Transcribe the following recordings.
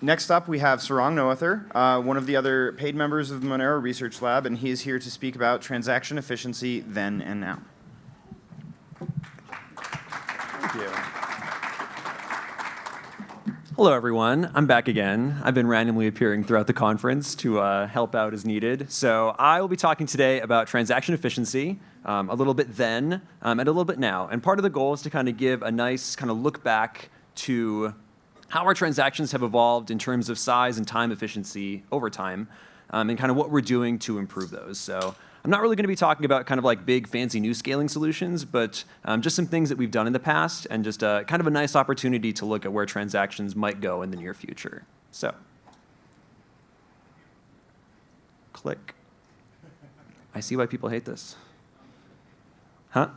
next up, we have Sarang Noether, uh, one of the other paid members of the Monero Research Lab, and he is here to speak about transaction efficiency then and now. Thank you. Hello, everyone. I'm back again. I've been randomly appearing throughout the conference to uh, help out as needed. So I will be talking today about transaction efficiency, um, a little bit then, um, and a little bit now. And part of the goal is to kind of give a nice kind of look back to how our transactions have evolved in terms of size and time efficiency over time, um, and kind of what we're doing to improve those. So I'm not really going to be talking about kind of like big fancy new scaling solutions, but um, just some things that we've done in the past and just uh, kind of a nice opportunity to look at where transactions might go in the near future. So click. I see why people hate this. Huh?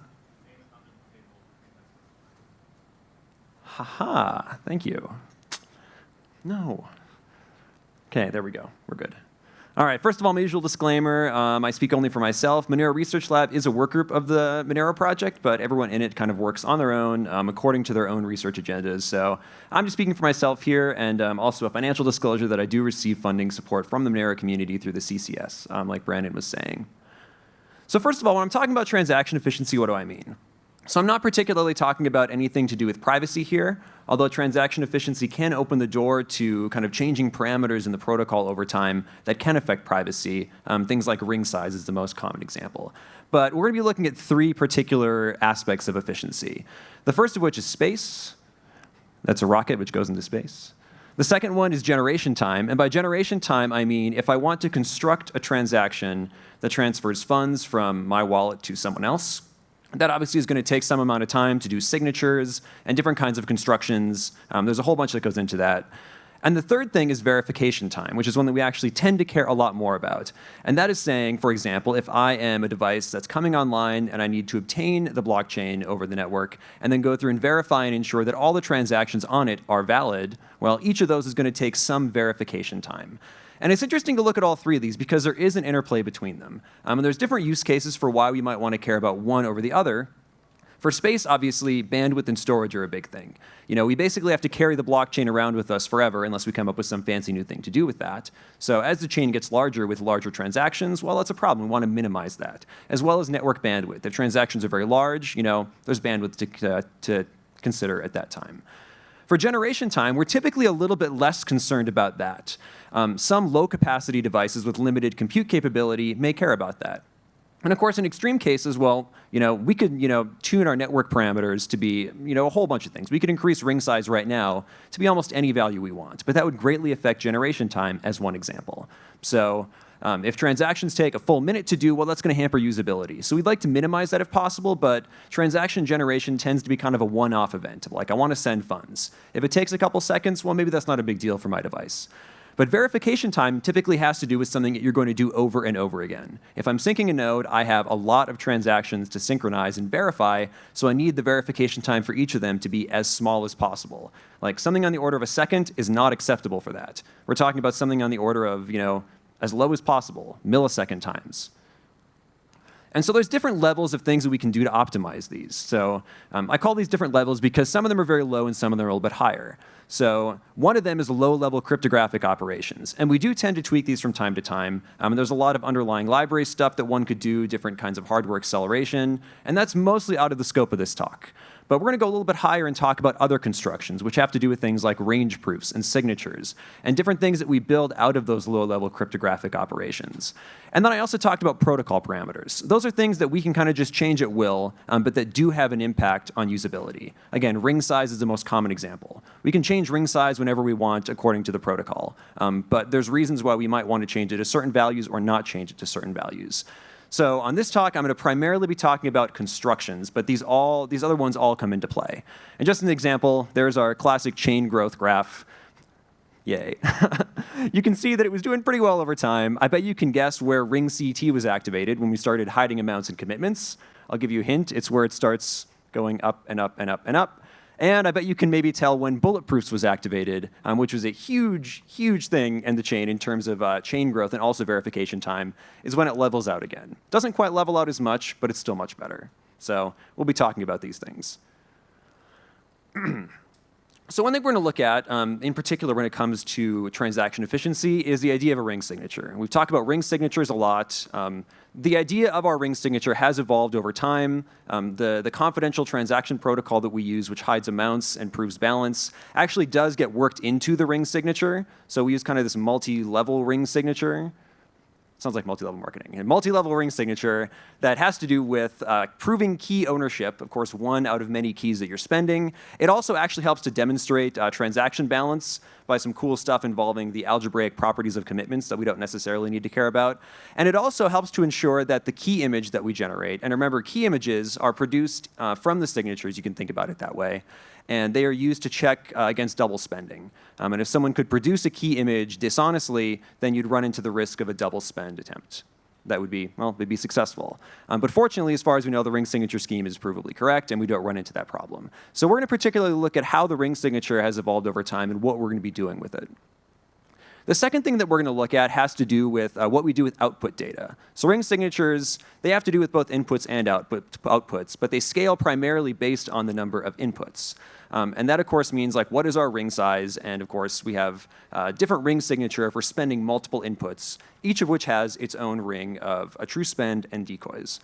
Haha, -ha, thank you. No. Okay, there we go. We're good. All right, first of all, my usual disclaimer, um, I speak only for myself. Monero Research Lab is a work group of the Monero project, but everyone in it kind of works on their own um, according to their own research agendas. So I'm just speaking for myself here and um, also a financial disclosure that I do receive funding support from the Monero community through the CCS, um, like Brandon was saying. So first of all, when I'm talking about transaction efficiency, what do I mean? So I'm not particularly talking about anything to do with privacy here, although transaction efficiency can open the door to kind of changing parameters in the protocol over time that can affect privacy. Um, things like ring size is the most common example. But we're going to be looking at three particular aspects of efficiency. The first of which is space. That's a rocket which goes into space. The second one is generation time. And by generation time, I mean if I want to construct a transaction that transfers funds from my wallet to someone else, that obviously is going to take some amount of time to do signatures and different kinds of constructions. Um, there's a whole bunch that goes into that. And the third thing is verification time, which is one that we actually tend to care a lot more about. And that is saying, for example, if I am a device that's coming online and I need to obtain the blockchain over the network and then go through and verify and ensure that all the transactions on it are valid, well, each of those is going to take some verification time. And it's interesting to look at all three of these because there is an interplay between them. Um, and there's different use cases for why we might want to care about one over the other. For space, obviously, bandwidth and storage are a big thing. You know, we basically have to carry the blockchain around with us forever unless we come up with some fancy new thing to do with that. So as the chain gets larger with larger transactions, well, that's a problem. We want to minimize that, as well as network bandwidth. If transactions are very large, you know, there's bandwidth to, uh, to consider at that time. For generation time, we're typically a little bit less concerned about that. Um, some low capacity devices with limited compute capability may care about that. And of course, in extreme cases, well, you know, we could, you know, tune our network parameters to be, you know, a whole bunch of things. We could increase ring size right now to be almost any value we want, but that would greatly affect generation time as one example. So um, if transactions take a full minute to do, well, that's going to hamper usability. So we'd like to minimize that if possible, but transaction generation tends to be kind of a one-off event. Like, I want to send funds. If it takes a couple seconds, well, maybe that's not a big deal for my device. But verification time typically has to do with something that you're going to do over and over again. If I'm syncing a node, I have a lot of transactions to synchronize and verify, so I need the verification time for each of them to be as small as possible. Like something on the order of a second is not acceptable for that. We're talking about something on the order of, you know, as low as possible, millisecond times. And so there's different levels of things that we can do to optimize these. So um, I call these different levels because some of them are very low and some of them are a little bit higher. So one of them is low-level cryptographic operations. And we do tend to tweak these from time to time. Um, there's a lot of underlying library stuff that one could do, different kinds of hardware acceleration. And that's mostly out of the scope of this talk. But we're going to go a little bit higher and talk about other constructions, which have to do with things like range proofs and signatures, and different things that we build out of those low-level cryptographic operations. And then I also talked about protocol parameters. Those are things that we can kind of just change at will, um, but that do have an impact on usability. Again, ring size is the most common example. We can change ring size whenever we want according to the protocol, um, but there's reasons why we might want to change it to certain values or not change it to certain values. So on this talk, I'm going to primarily be talking about constructions, but these, all, these other ones all come into play. And just an example, there's our classic chain growth graph. Yay. you can see that it was doing pretty well over time. I bet you can guess where ring CT was activated when we started hiding amounts and commitments. I'll give you a hint. It's where it starts going up and up and up and up. And I bet you can maybe tell when Bulletproofs was activated, um, which was a huge, huge thing in the chain in terms of uh, chain growth and also verification time, is when it levels out again. Doesn't quite level out as much, but it's still much better. So we'll be talking about these things. So one thing we're going to look at, um, in particular when it comes to transaction efficiency, is the idea of a ring signature. We've talked about ring signatures a lot. Um, the idea of our ring signature has evolved over time. Um, the, the confidential transaction protocol that we use, which hides amounts and proves balance, actually does get worked into the ring signature. So we use kind of this multi-level ring signature sounds like multi-level marketing. A multi-level ring signature that has to do with uh, proving key ownership, of course, one out of many keys that you're spending. It also actually helps to demonstrate uh, transaction balance by some cool stuff involving the algebraic properties of commitments that we don't necessarily need to care about. And it also helps to ensure that the key image that we generate, and remember, key images are produced uh, from the signatures, you can think about it that way, and they are used to check uh, against double spending. Um, and if someone could produce a key image dishonestly, then you'd run into the risk of a double spend attempt. That would be, well, they'd be successful. Um, but fortunately, as far as we know, the ring signature scheme is provably correct, and we don't run into that problem. So we're going to particularly look at how the ring signature has evolved over time and what we're going to be doing with it. The second thing that we're going to look at has to do with uh, what we do with output data. So ring signatures, they have to do with both inputs and output, outputs, but they scale primarily based on the number of inputs. Um, and that, of course, means like what is our ring size? And of course, we have uh, different ring signature if we're spending multiple inputs, each of which has its own ring of a true spend and decoys.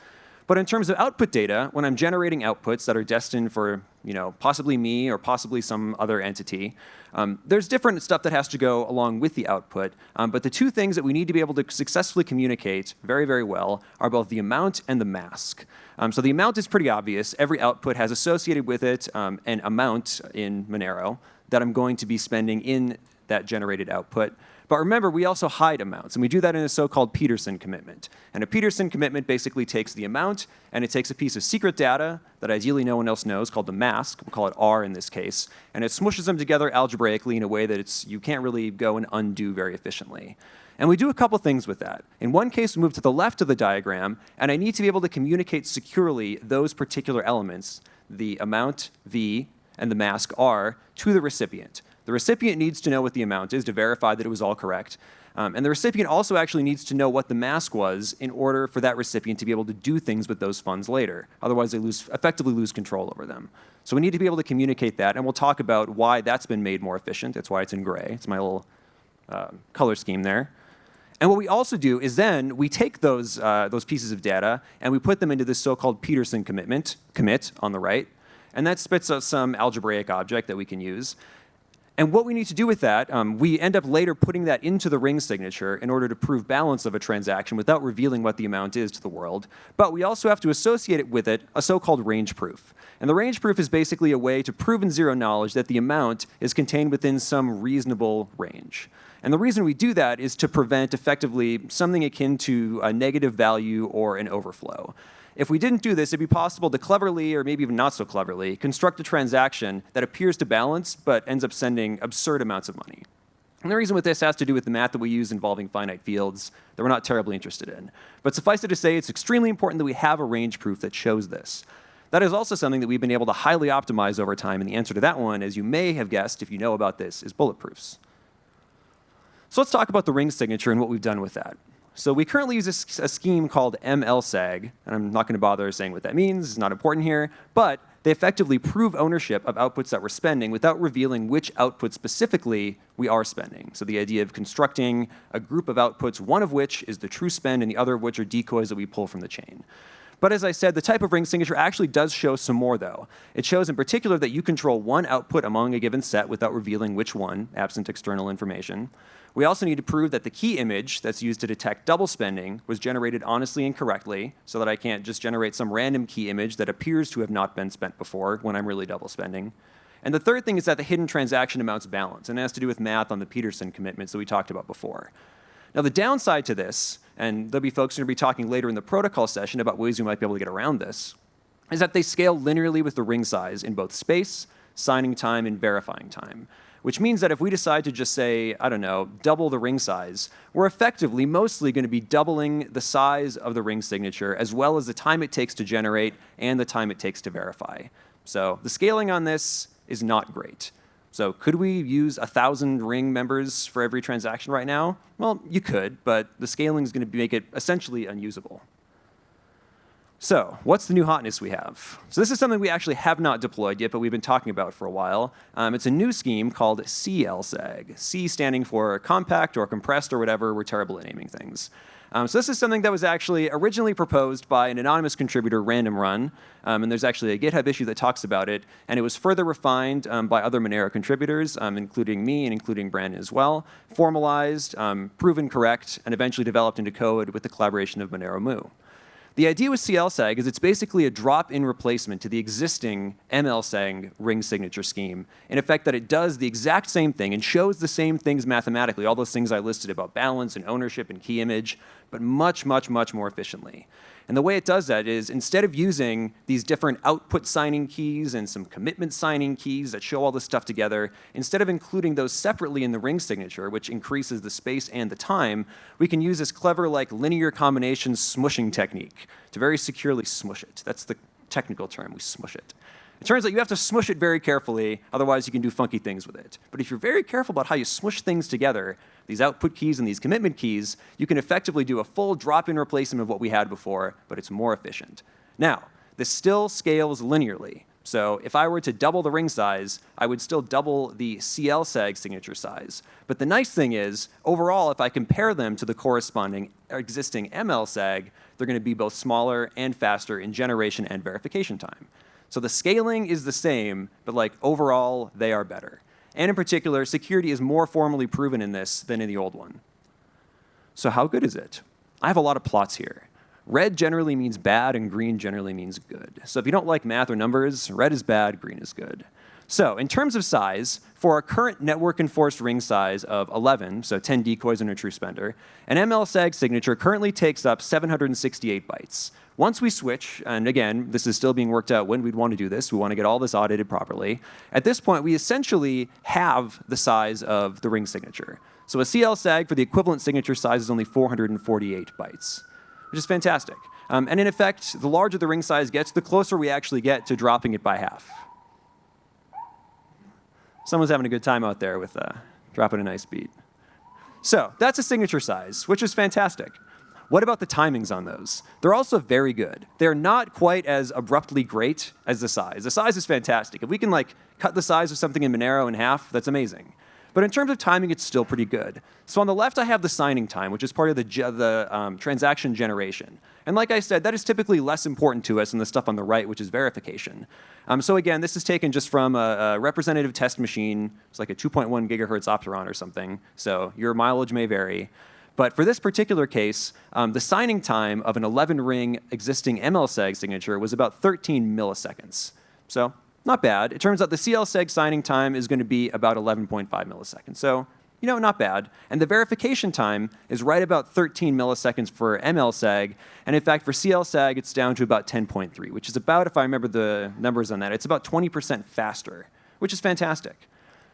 But in terms of output data, when I'm generating outputs that are destined for you know, possibly me or possibly some other entity, um, there's different stuff that has to go along with the output. Um, but the two things that we need to be able to successfully communicate very, very well are both the amount and the mask. Um, so the amount is pretty obvious. Every output has associated with it um, an amount in Monero that I'm going to be spending in that generated output. But remember, we also hide amounts, and we do that in a so-called Pedersen commitment. And a Pedersen commitment basically takes the amount, and it takes a piece of secret data that ideally no one else knows, called the mask, we'll call it R in this case, and it smushes them together algebraically in a way that it's, you can't really go and undo very efficiently. And we do a couple things with that. In one case, we move to the left of the diagram, and I need to be able to communicate securely those particular elements, the amount, V, and the mask, R, to the recipient. The recipient needs to know what the amount is to verify that it was all correct. Um, and the recipient also actually needs to know what the mask was in order for that recipient to be able to do things with those funds later. Otherwise, they lose, effectively lose control over them. So we need to be able to communicate that, and we'll talk about why that's been made more efficient. That's why it's in gray. It's my little uh, color scheme there. And what we also do is then we take those, uh, those pieces of data and we put them into this so-called Pedersen commitment, commit on the right, and that spits out some algebraic object that we can use. And what we need to do with that, um, we end up later putting that into the ring signature in order to prove balance of a transaction without revealing what the amount is to the world. But we also have to associate it with it a so-called range proof. And the range proof is basically a way to prove in zero knowledge that the amount is contained within some reasonable range. And the reason we do that is to prevent effectively something akin to a negative value or an overflow. If we didn't do this, it'd be possible to cleverly, or maybe even not so cleverly, construct a transaction that appears to balance but ends up sending absurd amounts of money. And the reason with this has to do with the math that we use involving finite fields that we're not terribly interested in. But suffice it to say, it's extremely important that we have a range proof that shows this. That is also something that we've been able to highly optimize over time, and the answer to that one, as you may have guessed if you know about this, is bulletproofs. So let's talk about the ring signature and what we've done with that. So we currently use a, a scheme called MLSAG, and I'm not going to bother saying what that means. It's not important here. But they effectively prove ownership of outputs that we're spending without revealing which output specifically we are spending. So the idea of constructing a group of outputs, one of which is the true spend and the other of which are decoys that we pull from the chain. But as I said, the type of ring signature actually does show some more, though. It shows in particular that you control one output among a given set without revealing which one, absent external information. We also need to prove that the key image that's used to detect double spending was generated honestly and correctly, so that I can't just generate some random key image that appears to have not been spent before when I'm really double spending. And the third thing is that the hidden transaction amounts balance, and it has to do with math on the Pedersen commitments that we talked about before. Now the downside to this, and there'll be folks who are going to be talking later in the protocol session about ways we might be able to get around this, is that they scale linearly with the ring size in both space, signing time, and verifying time which means that if we decide to just say, I don't know, double the ring size, we're effectively mostly going to be doubling the size of the ring signature as well as the time it takes to generate and the time it takes to verify. So the scaling on this is not great. So could we use a 1,000 ring members for every transaction right now? Well, you could, but the scaling is going to make it essentially unusable. So, what's the new hotness we have? So, this is something we actually have not deployed yet, but we've been talking about for a while. Um, it's a new scheme called CLSAG. C standing for compact or compressed or whatever. We're terrible at naming things. Um, so, this is something that was actually originally proposed by an anonymous contributor, RandomRun. Um, and there's actually a GitHub issue that talks about it. And it was further refined um, by other Monero contributors, um, including me and including Brandon as well, formalized, um, proven correct, and eventually developed into code with the collaboration of moneromooo. The idea with CLSAG is it's basically a drop-in replacement to the existing MLSAG ring signature scheme, in effect that it does the exact same thing and shows the same things mathematically, all those things I listed about balance and ownership and key image, but much, much, much more efficiently. And the way it does that is instead of using these different output signing keys and some commitment signing keys that show all this stuff together, instead of including those separately in the ring signature, which increases the space and the time, we can use this clever like linear combination smushing technique to very securely smush it. That's the technical term, we smush it. It turns out you have to smush it very carefully, otherwise you can do funky things with it. But if you're very careful about how you smush things together, these output keys and these commitment keys, you can effectively do a full drop-in replacement of what we had before, but it's more efficient. Now, this still scales linearly. So if I were to double the ring size, I would still double the CLSAG signature size. But the nice thing is, overall, if I compare them to the corresponding existing MLSAG, they're going to be both smaller and faster in generation and verification time. So the scaling is the same, but like overall, they are better. And in particular, security is more formally proven in this than in the old one. So how good is it? I have a lot of plots here. Red generally means bad, and green generally means good. So if you don't like math or numbers, red is bad, green is good. So in terms of size, for our current network enforced ring size of 11, so 10 decoys and a true spender, an MLSAG signature currently takes up 768 bytes. Once we switch, and again, this is still being worked out when we'd want to do this, we want to get all this audited properly. At this point, we essentially have the size of the ring signature. So a CLSAG for the equivalent signature size is only 448 bytes, which is fantastic. Um, and in effect, the larger the ring size gets, the closer we actually get to dropping it by half. Someone's having a good time out there with uh, dropping a nice beat. So that's a signature size, which is fantastic. What about the timings on those? They're also very good. They're not quite as abruptly great as the size. The size is fantastic. If we can like cut the size of something in Monero in half, that's amazing. But in terms of timing, it's still pretty good. So on the left, I have the signing time, which is part of the, the um, transaction generation. And like I said, that is typically less important to us than the stuff on the right, which is verification. Um, so again, this is taken just from a, a representative test machine. It's like a 2.1 gigahertz Opteron or something. So your mileage may vary. But for this particular case, um, the signing time of an 11-ring existing MLSAG signature was about 13 milliseconds. So not bad. It turns out the CLSAG signing time is going to be about 11.5 milliseconds. So you know, not bad. And the verification time is right about 13 milliseconds for MLSAG. And in fact, for CLSAG, it's down to about 10.3, which is about, if I remember the numbers on that, it's about 20% faster, which is fantastic.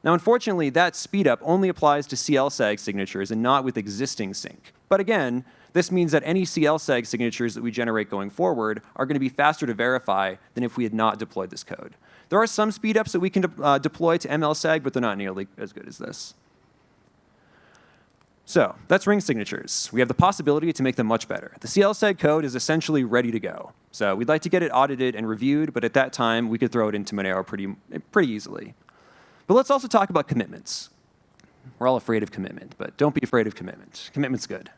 Now, unfortunately, that speed up only applies to CLSAG signatures and not with existing sync. But again, this means that any CLSAG signatures that we generate going forward are going to be faster to verify than if we had not deployed this code. There are some speedups that we can de uh, deploy to MLSAG, but they're not nearly as good as this. So that's ring signatures. We have the possibility to make them much better. The CLSAG code is essentially ready to go. So we'd like to get it audited and reviewed, but at that time, we could throw it into Monero pretty, pretty easily. But let's also talk about commitments. We're all afraid of commitment, but don't be afraid of commitment. Commitment's good.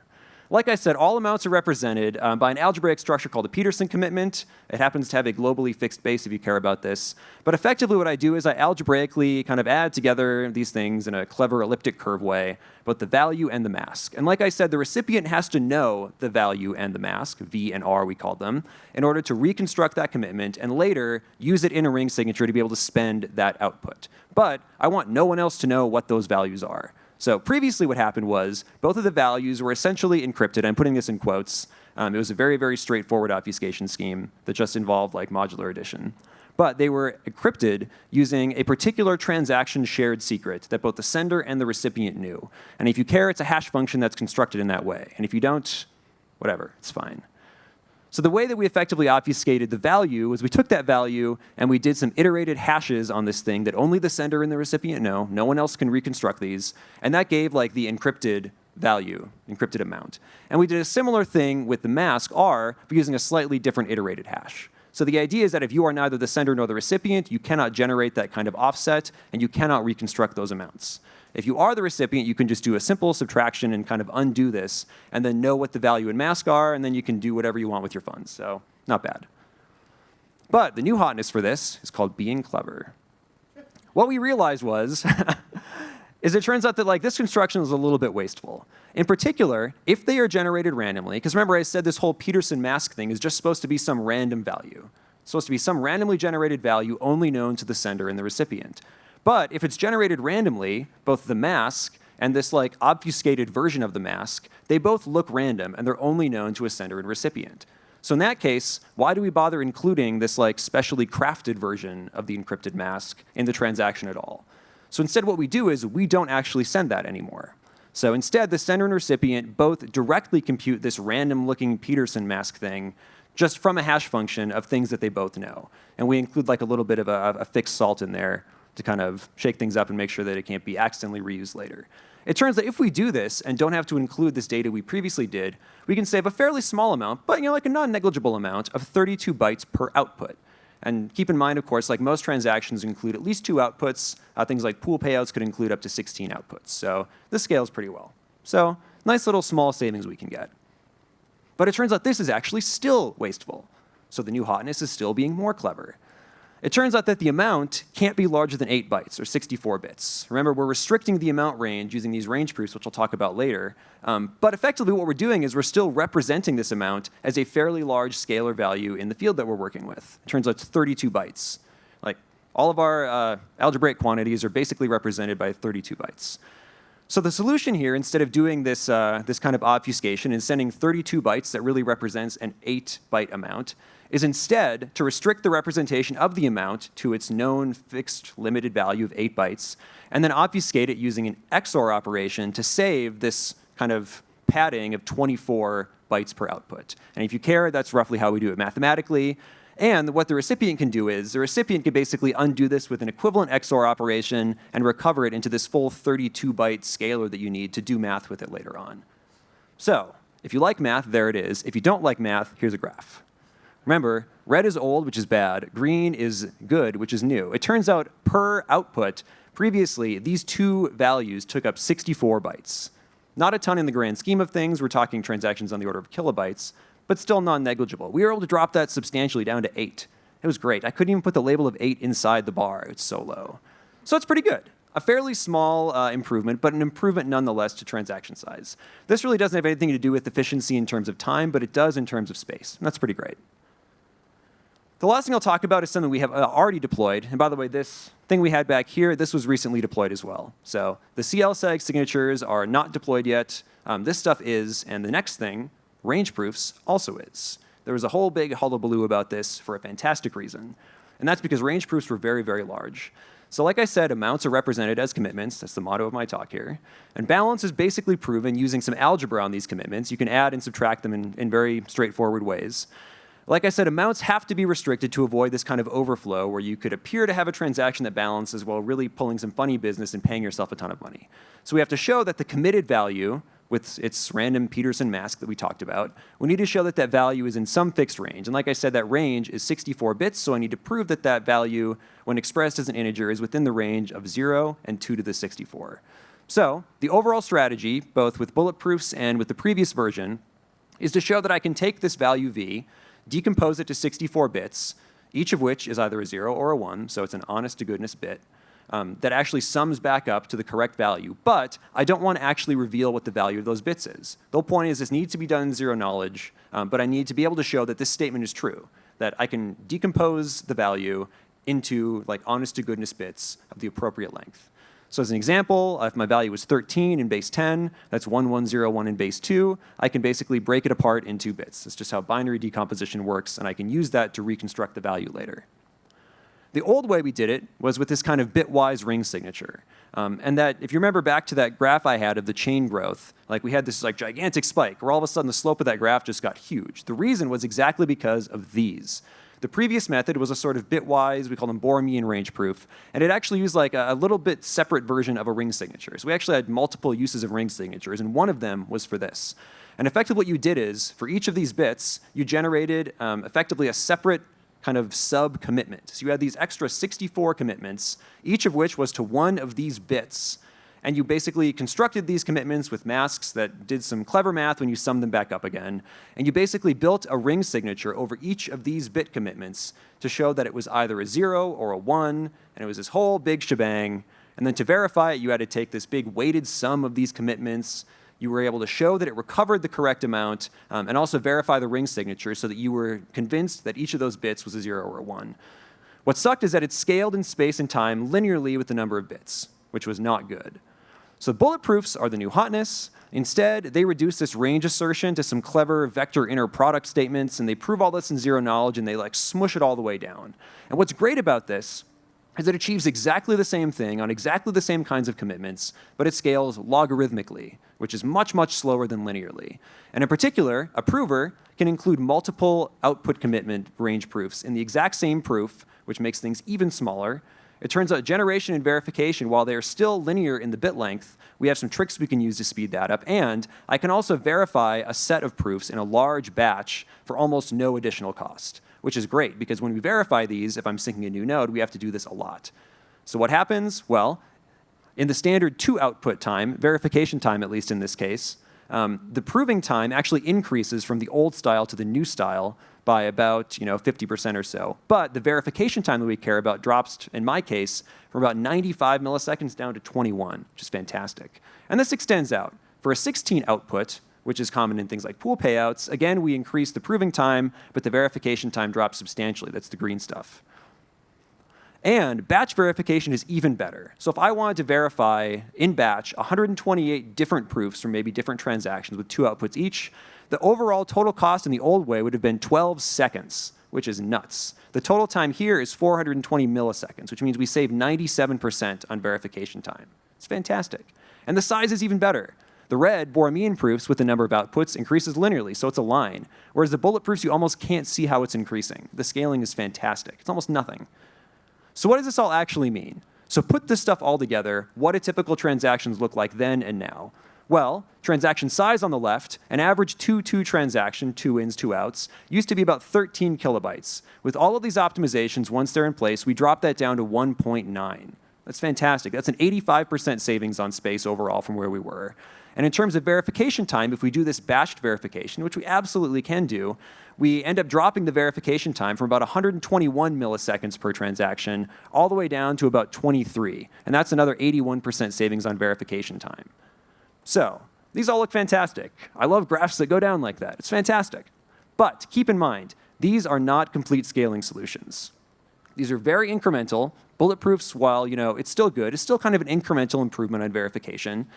Like I said, all amounts are represented um, by an algebraic structure called a Pedersen commitment. It happens to have a globally fixed base if you care about this. But effectively what I do is I algebraically kind of add together these things in a clever elliptic curve way, both the value and the mask. And like I said, the recipient has to know the value and the mask, V and R we call them, in order to reconstruct that commitment and later use it in a ring signature to be able to spend that output. But I want no one else to know what those values are. So previously what happened was both of the values were essentially encrypted. I'm putting this in quotes. Um, it was a very, very straightforward obfuscation scheme that just involved like modular addition. But they were encrypted using a particular transaction shared secret that both the sender and the recipient knew. And if you care, it's a hash function that's constructed in that way. And if you don't, whatever, it's fine. So the way that we effectively obfuscated the value was we took that value and we did some iterated hashes on this thing that only the sender and the recipient know. No one else can reconstruct these. And that gave like the encrypted value, encrypted amount. And we did a similar thing with the mask R, but using a slightly different iterated hash. So the idea is that if you are neither the sender nor the recipient, you cannot generate that kind of offset, and you cannot reconstruct those amounts. If you are the recipient, you can just do a simple subtraction and kind of undo this, and then know what the value in mask are, and then you can do whatever you want with your funds. So not bad. But the new hotness for this is called being clever. What we realized was is it turns out that like this construction is a little bit wasteful. In particular, if they are generated randomly, because remember I said this whole Pedersen mask thing is just supposed to be some random value. It's supposed to be some randomly generated value only known to the sender and the recipient. But if it's generated randomly, both the mask and this like obfuscated version of the mask, they both look random and they're only known to a sender and recipient. So in that case, why do we bother including this like specially crafted version of the encrypted mask in the transaction at all? So instead what we do is we don't actually send that anymore. So instead, the sender and recipient both directly compute this random looking Pedersen mask thing just from a hash function of things that they both know. And we include like a little bit of a, a fixed salt in there to kind of shake things up and make sure that it can't be accidentally reused later. It turns out if we do this and don't have to include this data we previously did, we can save a fairly small amount, but you know, like a non-negligible amount of 32 bytes per output. And keep in mind, of course, like most transactions include at least two outputs. Uh, things like pool payouts could include up to 16 outputs. So this scales pretty well. So nice little small savings we can get. But it turns out this is actually still wasteful. So the new hotness is still being more clever. It turns out that the amount can't be larger than 8 bytes, or 64 bits. Remember, we're restricting the amount range using these range proofs, which I'll talk about later. Um, but effectively, what we're doing is we're still representing this amount as a fairly large scalar value in the field that we're working with. It turns out it's 32 bytes. Like, all of our uh, algebraic quantities are basically represented by 32 bytes. So the solution here, instead of doing this, uh, this kind of obfuscation and sending 32 bytes that really represents an 8 byte amount, is instead to restrict the representation of the amount to its known fixed limited value of 8 bytes, and then obfuscate it using an XOR operation to save this kind of padding of 24 bytes per output. And if you care, that's roughly how we do it mathematically. And what the recipient can do is the recipient can basically undo this with an equivalent XOR operation and recover it into this full 32 byte scalar that you need to do math with it later on. So if you like math, there it is. If you don't like math, here's a graph. Remember, red is old, which is bad. Green is good, which is new. It turns out per output, previously, these two values took up 64 bytes. Not a ton in the grand scheme of things. We're talking transactions on the order of kilobytes, but still non-negligible. We were able to drop that substantially down to 8. It was great. I couldn't even put the label of 8 inside the bar. It's so low. So it's pretty good. A fairly small uh, improvement, but an improvement nonetheless to transaction size. This really doesn't have anything to do with efficiency in terms of time, but it does in terms of space. And that's pretty great. The last thing I'll talk about is something we have uh, already deployed. And by the way, this thing we had back here, this was recently deployed as well. So the CLSAG signatures are not deployed yet. Um, this stuff is, and the next thing, range proofs, also is. There was a whole big hullabaloo about this for a fantastic reason. And that's because range proofs were very, very large. So like I said, amounts are represented as commitments. That's the motto of my talk here. And balance is basically proven using some algebra on these commitments. You can add and subtract them in, in very straightforward ways. Like I said, amounts have to be restricted to avoid this kind of overflow where you could appear to have a transaction that balances while really pulling some funny business and paying yourself a ton of money. So we have to show that the committed value with its random Pedersen mask that we talked about, we need to show that that value is in some fixed range. And like I said, that range is 64 bits, so I need to prove that that value, when expressed as an integer, is within the range of 0 and 2 to the 64. So the overall strategy, both with bulletproofs and with the previous version, is to show that I can take this value v, decompose it to 64 bits, each of which is either a 0 or a 1, so it's an honest to goodness bit, um, that actually sums back up to the correct value. But I don't want to actually reveal what the value of those bits is. The whole point is this needs to be done in zero knowledge, um, but I need to be able to show that this statement is true, that I can decompose the value into like honest to goodness bits of the appropriate length. So as an example, if my value is 13 in base 10, that's 1101 in base 2, I can basically break it apart in two bits. That's just how binary decomposition works, and I can use that to reconstruct the value later. The old way we did it was with this kind of bitwise ring signature. Um, and that, if you remember back to that graph I had of the chain growth, like we had this like gigantic spike where all of a sudden the slope of that graph just got huge. The reason was exactly because of these. The previous method was a sort of bitwise, we call them Borromean range proof, and it actually used like a, a little bit separate version of a ring signature. So we actually had multiple uses of ring signatures, and one of them was for this. And effectively what you did is, for each of these bits, you generated um, effectively a separate kind of sub-commitment. So you had these extra 64 commitments, each of which was to one of these bits. And you basically constructed these commitments with masks that did some clever math when you summed them back up again. And you basically built a ring signature over each of these bit commitments to show that it was either a zero or a one, and it was this whole big shebang. And then to verify it, you had to take this big weighted sum of these commitments, you were able to show that it recovered the correct amount um, and also verify the ring signature so that you were convinced that each of those bits was a zero or a one. What sucked is that it scaled in space and time linearly with the number of bits, which was not good. So bulletproofs are the new hotness. Instead, they reduce this range assertion to some clever vector inner product statements, and they prove all this in zero knowledge, and they like smush it all the way down. And what's great about this is it achieves exactly the same thing on exactly the same kinds of commitments, but it scales logarithmically, which is much, much slower than linearly. And in particular, a prover can include multiple output commitment range proofs in the exact same proof, which makes things even smaller. It turns out generation and verification, while they are still linear in the bit length, we have some tricks we can use to speed that up. And I can also verify a set of proofs in a large batch for almost no additional cost which is great because when we verify these, if I'm syncing a new node, we have to do this a lot. So what happens? Well, in the standard two output time, verification time at least in this case, um, the proving time actually increases from the old style to the new style by about you know 50% or so. But the verification time that we care about drops, in my case, from about 95 milliseconds down to 21, which is fantastic. And this extends out. For a 16 output, which is common in things like pool payouts. Again, we increase the proving time, but the verification time drops substantially. That's the green stuff. And batch verification is even better. So if I wanted to verify in batch 128 different proofs from maybe different transactions with two outputs each, the overall total cost in the old way would have been 12 seconds, which is nuts. The total time here is 420 milliseconds, which means we save 97% on verification time. It's fantastic. And the size is even better. The red, Borromean proofs with the number of outputs increases linearly, so it's a line. Whereas the bullet proofs, you almost can't see how it's increasing. The scaling is fantastic. It's almost nothing. So what does this all actually mean? So put this stuff all together, what do typical transactions look like then and now? Well, transaction size on the left, an average 2-2 transaction, two ins, two outs, used to be about 13 kilobytes. With all of these optimizations, once they're in place, we drop that down to 1.9. That's fantastic. That's an 85% savings on space overall from where we were. And in terms of verification time, if we do this batched verification, which we absolutely can do, we end up dropping the verification time from about 121 milliseconds per transaction all the way down to about 23. And that's another 81% savings on verification time. So these all look fantastic. I love graphs that go down like that. It's fantastic. But keep in mind, these are not complete scaling solutions. These are very incremental. Bulletproofs, while you know it's still good, it's still kind of an incremental improvement on verification.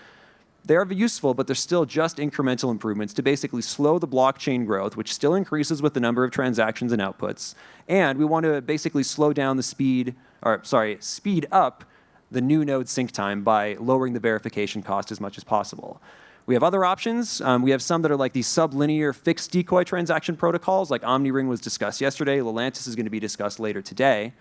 They are useful, but they're still just incremental improvements to basically slow the blockchain growth, which still increases with the number of transactions and outputs. And we want to basically slow down the speed, or sorry, speed up the new node sync time by lowering the verification cost as much as possible. We have other options. Um, we have some that are like these sublinear fixed decoy transaction protocols, like OmniRing was discussed yesterday. Lelantus is going to be discussed later today.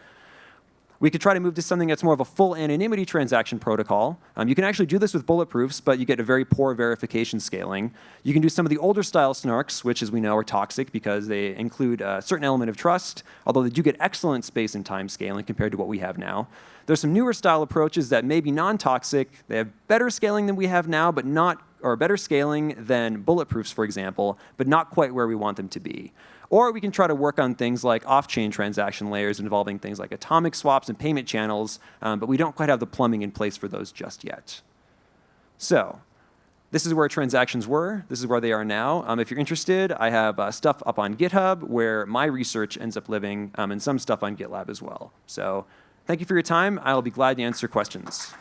We could try to move to something that's more of a full anonymity transaction protocol. Um, you can actually do this with bulletproofs, but you get a very poor verification scaling. You can do some of the older style snarks, which as we know are toxic because they include a certain element of trust, although they do get excellent space and time scaling compared to what we have now. There's some newer style approaches that may be non-toxic. They have better scaling than we have now, but not, or better scaling than bulletproofs, for example, but not quite where we want them to be. Or we can try to work on things like off-chain transaction layers involving things like atomic swaps and payment channels, um, but we don't quite have the plumbing in place for those just yet. So this is where transactions were. This is where they are now. Um, if you're interested, I have uh, stuff up on GitHub where my research ends up living um, and some stuff on GitLab as well. So thank you for your time. I'll be glad to answer questions.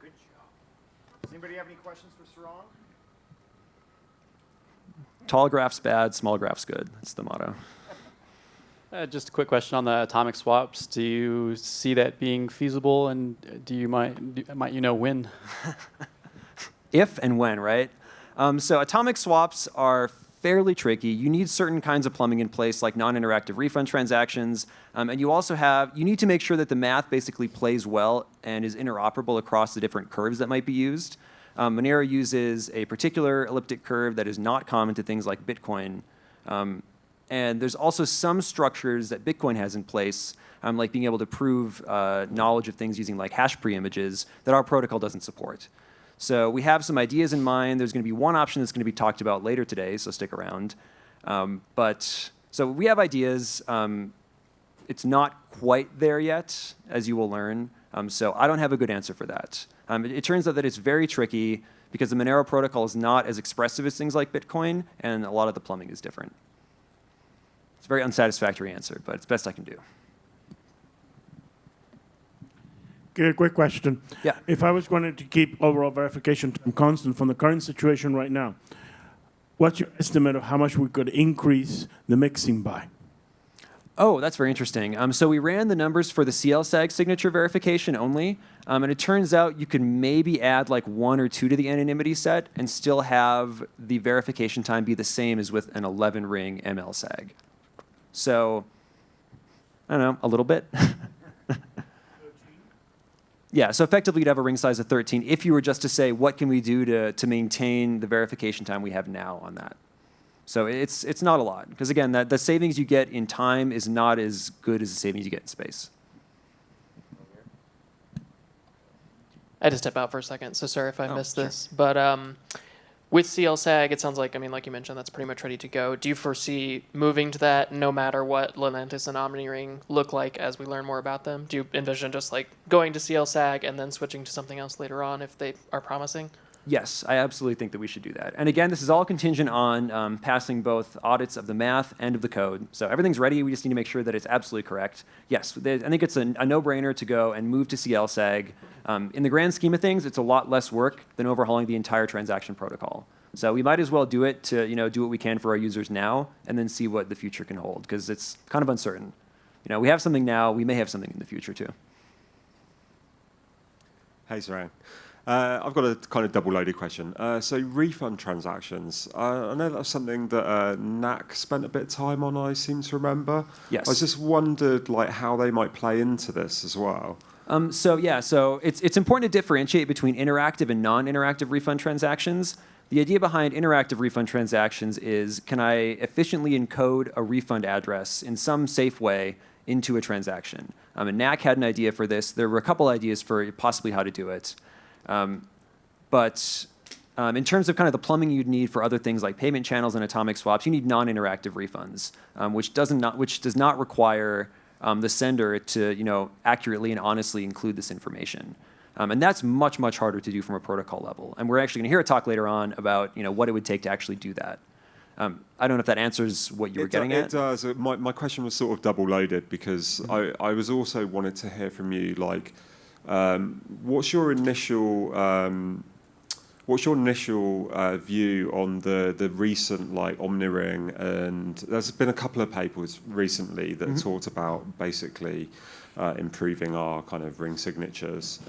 Good job. Does anybody have any questions for Sarang? Tall graphs bad, small graphs good. That's the motto. Uh, just a quick question on the atomic swaps. Do you see that being feasible, and do you might do, might you know when? if and when, right? Um, so atomic swaps are fairly tricky. You need certain kinds of plumbing in place, like non-interactive refund transactions, um, and you also have you need to make sure that the math basically plays well and is interoperable across the different curves that might be used. Um, Monero uses a particular elliptic curve that is not common to things like Bitcoin. Um, and there's also some structures that Bitcoin has in place, um, like being able to prove uh, knowledge of things using like hash pre-images that our protocol doesn't support. So we have some ideas in mind. There's going to be one option that's going to be talked about later today, so stick around. Um, but so we have ideas. Um, it's not quite there yet, as you will learn. Um, so I don't have a good answer for that. Um, it, it turns out that it's very tricky because the Monero protocol is not as expressive as things like Bitcoin, and a lot of the plumbing is different. It's a very unsatisfactory answer, but it's best I can do. Okay, quick question. Yeah. If I was going to keep overall verification time constant from the current situation right now, what's your estimate of how much we could increase the mixing by? Oh, that's very interesting. Um, so we ran the numbers for the CLSAG signature verification only, um, and it turns out you can maybe add like one or two to the anonymity set and still have the verification time be the same as with an 11 ring MLSAG. So, I don't know, a little bit. yeah, so effectively you'd have a ring size of 13 if you were just to say, what can we do to, to maintain the verification time we have now on that? So it's, it's not a lot, because again, that, the savings you get in time is not as good as the savings you get in space. I had to step out for a second, so sorry if I Oh, missed sure. this. But um, with CLSAG, it sounds like, I mean, like you mentioned, that's pretty much ready to go. Do you foresee moving to that no matter what Lelantus and OmniRing look like as we learn more about them? Do you envision just like going to CLSAG and then switching to something else later on if they are promising? Yes, I absolutely think that we should do that. And again, this is all contingent on um, passing both audits of the math and of the code. So everything's ready. We just need to make sure that it's absolutely correct. Yes, they- I think it's a, a no-brainer to go and move to CLSAG. Um, in the grand scheme of things, it's a lot less work than overhauling the entire transaction protocol. So we might as well do it to you know do what we can for our users now, and then see what the future can hold because it's kind of uncertain. You know, we have something now. We may have something in the future too. Hey, Sarang. Uh, I've got a kind of double-loaded question. Uh, so refund transactions, uh, I know that's something that uh, knaccc spent a bit of time on, I seem to remember. Yes. I just wondered like how they might play into this as well. Um, so yeah, so it's, it's important to differentiate between interactive and non-interactive refund transactions. The idea behind interactive refund transactions is can I efficiently encode a refund address in some safe way into a transaction? Um, and knaccc had an idea for this. There were a couple ideas for possibly how to do it. Um, but um, in terms of kind of the plumbing you'd need for other things like payment channels and atomic swaps, you need non-interactive refunds, um, which doesn't not which does not require um, the sender to you know accurately and honestly include this information. Um, and that's much much harder to do from a protocol level. And we're actually going to hear a talk later on about you know what it would take to actually do that. Um, I don't know if that answers what you were it, getting it at. does. Uh, My, my question was sort of double-loaded because Mm-hmm. I, I was also wanted to hear from you like um, what's your initial um, what's your initial uh, view on the the recent like OmniRing and there's been a couple of papers recently that talked about basically uh, improving our kind of ring signatures.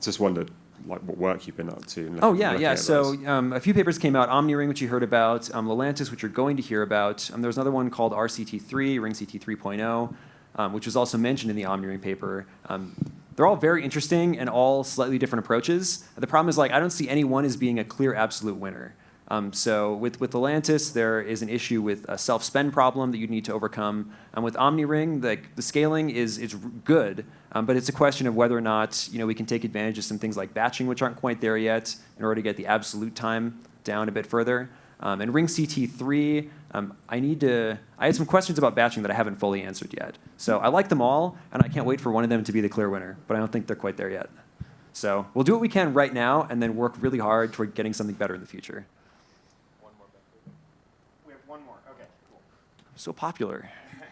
Just wondered like what work you've been up to. Oh yeah, yeah. So um, a few papers came out: OmniRing, which you heard about, um, Lelantus, which you're going to hear about. Um, there's another one called RCT3, Ring CT 3.0, um, which was also mentioned in the OmniRing paper. Um, they're all very interesting and all slightly different approaches. The problem is like I don't see any one as being a clear absolute winner. Um, so with, with Lelantus, there is an issue with a self-spend problem that you need to overcome. And with OmniRing, the, the scaling is, is good, um, but it's a question of whether or not you know, we can take advantage of some things like batching, which aren't quite there yet, in order to get the absolute time down a bit further. Um, and Ring CT3, um, I need to, I had some questions about batching that I haven't fully answered yet. So I like them all, and I can't wait for one of them to be the clear winner, but I don't think they're quite there yet. So we'll do what we can right now, and then work really hard toward getting something better in the future. One more. We have one more. Okay, cool. so popular.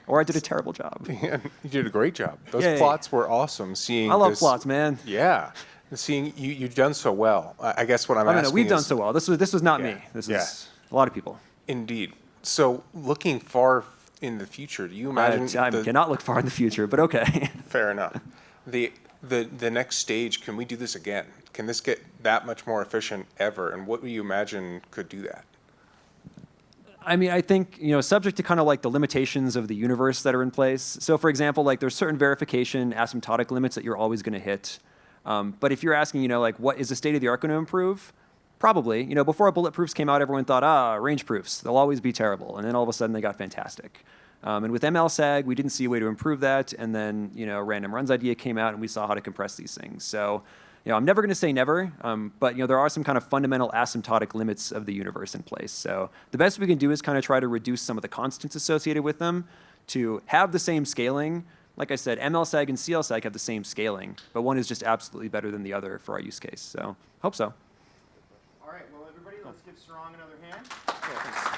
Or I did a terrible job. Yeah, you did a great job. Those Yay. plots were awesome. Seeing I love this- plots, man. Yeah, seeing you you've done so well. I I guess what I'm I don't asking know. We've done so well. This was this was not Yeah. me. This Yeah. is a lot of people. Indeed. So looking far in the future, do you I, imagine? I the- cannot look far in the future, but okay. Fair enough. The the, the next stage, can we do this again? Can this get that much more efficient ever? And what do you imagine could do that? I mean, I think, you know, subject to kind of like the limitations of the universe that are in place. So for example, like there's certain verification asymptotic limits that you're always going to hit. Um, but if you're asking, you know, like what is the state of the art going to improve? Probably. You know, before bulletproofs came out, everyone thought, ah, range proofs, they'll always be terrible. And then all of a sudden they got fantastic. Um, and with MLSAG, we didn't see a way to improve that. And then, you know, RandomRun's idea came out and we saw how to compress these things. So, you know, I'm never going to say never, um, but, you know, there are some kind of fundamental asymptotic limits of the universe in place. So the best we can do is kind of try to reduce some of the constants associated with them to have the same scaling. Like I said, MLSAG and CLSAG have the same scaling, but one is just absolutely better than the other for our use case. So hope so. Let's another hand.